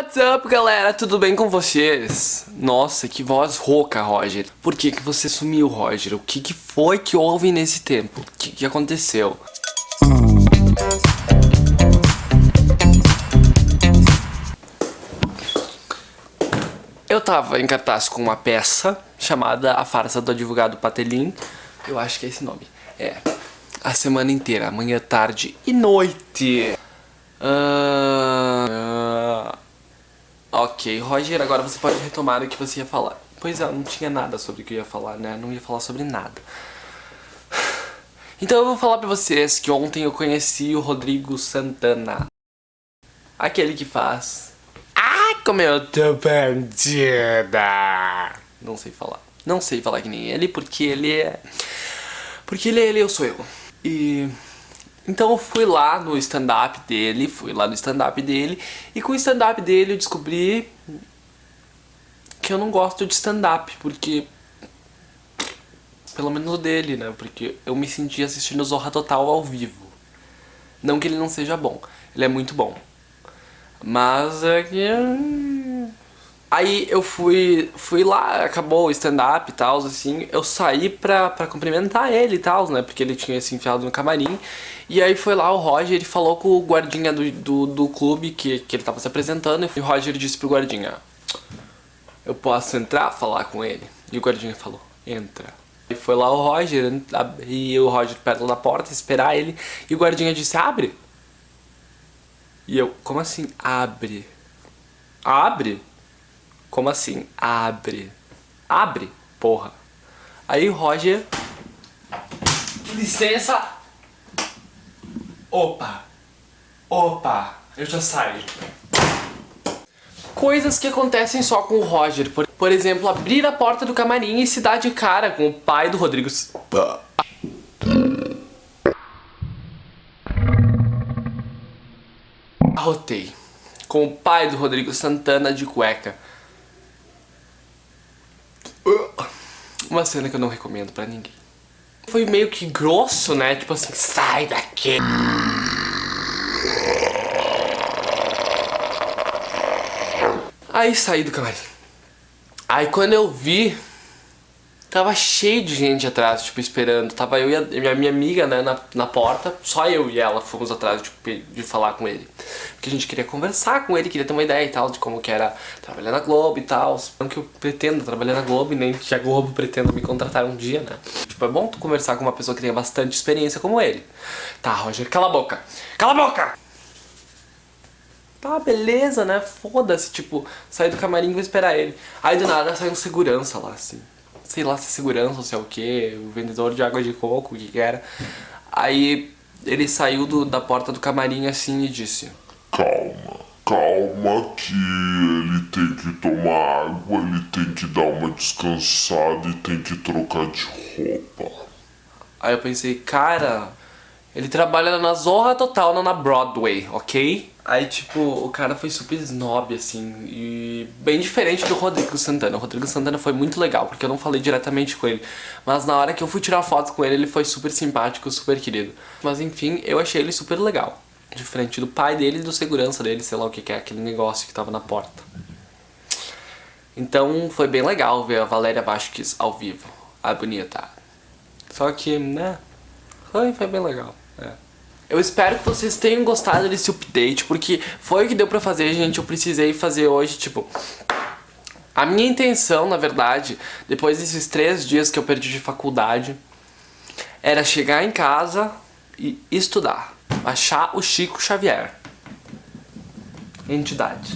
What's up, galera? Tudo bem com vocês? Nossa, que voz rouca, Roger. Por que que você sumiu, Roger? O que que foi que houve nesse tempo? O que que aconteceu? Eu tava em cartaz com uma peça chamada A Farsa do Advogado Patelin. Eu acho que é esse nome. É. A semana inteira, manhã, tarde e noite. Uh, ok, Roger, agora você pode retomar o que você ia falar. Pois é, não tinha nada sobre o que eu ia falar, né? Não ia falar sobre nada. Então eu vou falar pra vocês que ontem eu conheci o Rodrigo Santana. Aquele que faz... Ai, como eu tô perdida! Não sei falar. Não sei falar que nem ele, porque ele é... Porque ele é ele, eu sou eu. E... Então eu fui lá no stand-up dele, fui lá no stand-up dele, e com o stand-up dele eu descobri que eu não gosto de stand-up, porque... Pelo menos dele, né? Porque eu me senti assistindo Zorra Total ao vivo. Não que ele não seja bom, ele é muito bom. Mas é que... Aí eu fui, fui lá, acabou o stand-up e tal, assim, eu saí pra, pra cumprimentar ele e tal, né, porque ele tinha se enfiado no camarim, e aí foi lá o Roger, ele falou com o guardinha do, do, do clube que, que ele tava se apresentando, e o Roger disse pro guardinha, eu posso entrar falar com ele? E o guardinha falou, entra. E foi lá o Roger, e o Roger perto da porta, esperar ele, e o guardinha disse, abre. E eu, como assim, abre? Abre? Como assim? Abre. Abre, porra. Aí o Roger... Licença. Opa. Opa. Eu já saio. Coisas que acontecem só com o Roger. Por, por exemplo, abrir a porta do camarim e se dar de cara com o pai do Rodrigo... Arrotei. Com o pai do Rodrigo Santana de cueca. Uma cena que eu não recomendo pra ninguém. Foi meio que grosso, né? Tipo assim, sai daqui! Aí saí do camarim. Aí quando eu vi, tava cheio de gente atrás, tipo, esperando. Tava eu e a minha amiga, né, na, na porta. Só eu e ela fomos atrás tipo, de falar com ele. Porque a gente queria conversar com ele, queria ter uma ideia e tal de como que era trabalhar na Globo e tal. Não que eu pretendo trabalhar na Globo nem que a Globo pretenda me contratar um dia, né. Tipo, é bom tu conversar com uma pessoa que tenha bastante experiência como ele. Tá, Roger, cala a boca. Cala a boca! Tá, beleza, né? Foda-se, tipo, sair do camarim e vou esperar ele. Aí do nada sai um segurança lá, assim. Sei lá se é segurança ou se é o que, o vendedor de água de coco, o que que era. Aí ele saiu do, da porta do camarim assim e disse Calma, calma que ele tem que tomar água, ele tem que dar uma descansada e tem que trocar de roupa. Aí eu pensei, cara, ele trabalha na Zorra Total, não na Broadway, ok? Aí, tipo, o cara foi super snob, assim, e bem diferente do Rodrigo Santana. O Rodrigo Santana foi muito legal, porque eu não falei diretamente com ele. Mas na hora que eu fui tirar foto com ele, ele foi super simpático, super querido. Mas enfim, eu achei ele super legal. Diferente do pai dele e do segurança dele, sei lá o que, que é, aquele negócio que tava na porta. Então foi bem legal ver a Valéria Vasquez ao vivo, a bonita. Só que, né, foi, foi bem legal. É. Eu espero que vocês tenham gostado desse update, porque foi o que deu pra fazer, gente. Eu precisei fazer hoje, tipo... A minha intenção, na verdade, depois desses três dias que eu perdi de faculdade, era chegar em casa e estudar. Achar o Chico Xavier. Entidade.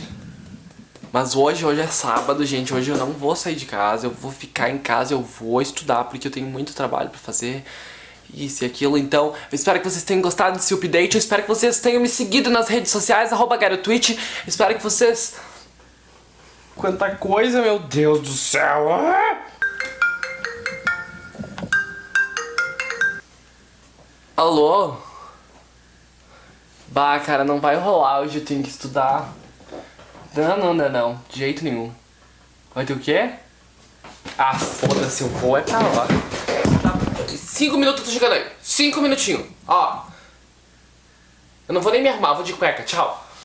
Mas hoje, hoje é sábado, gente. Hoje eu não vou sair de casa. Eu vou ficar em casa, eu vou estudar, porque eu tenho muito trabalho pra fazer isso e aquilo. Então, eu espero que vocês tenham gostado desse update. Eu espero que vocês tenham me seguido nas redes sociais, arroba Twitch. Espero que vocês... Quanta coisa, meu Deus do céu! Ah! Alô? Bah, cara, não vai rolar hoje, eu tenho que estudar. Não, não, não, não, de jeito nenhum. Vai ter o quê? Ah, foda-se, eu vou é pra lá. Cinco minutos eu tô chegando aí. Cinco minutinhos. Ó. Eu não vou nem me arrumar, vou de cueca. Tchau.